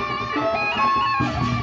Música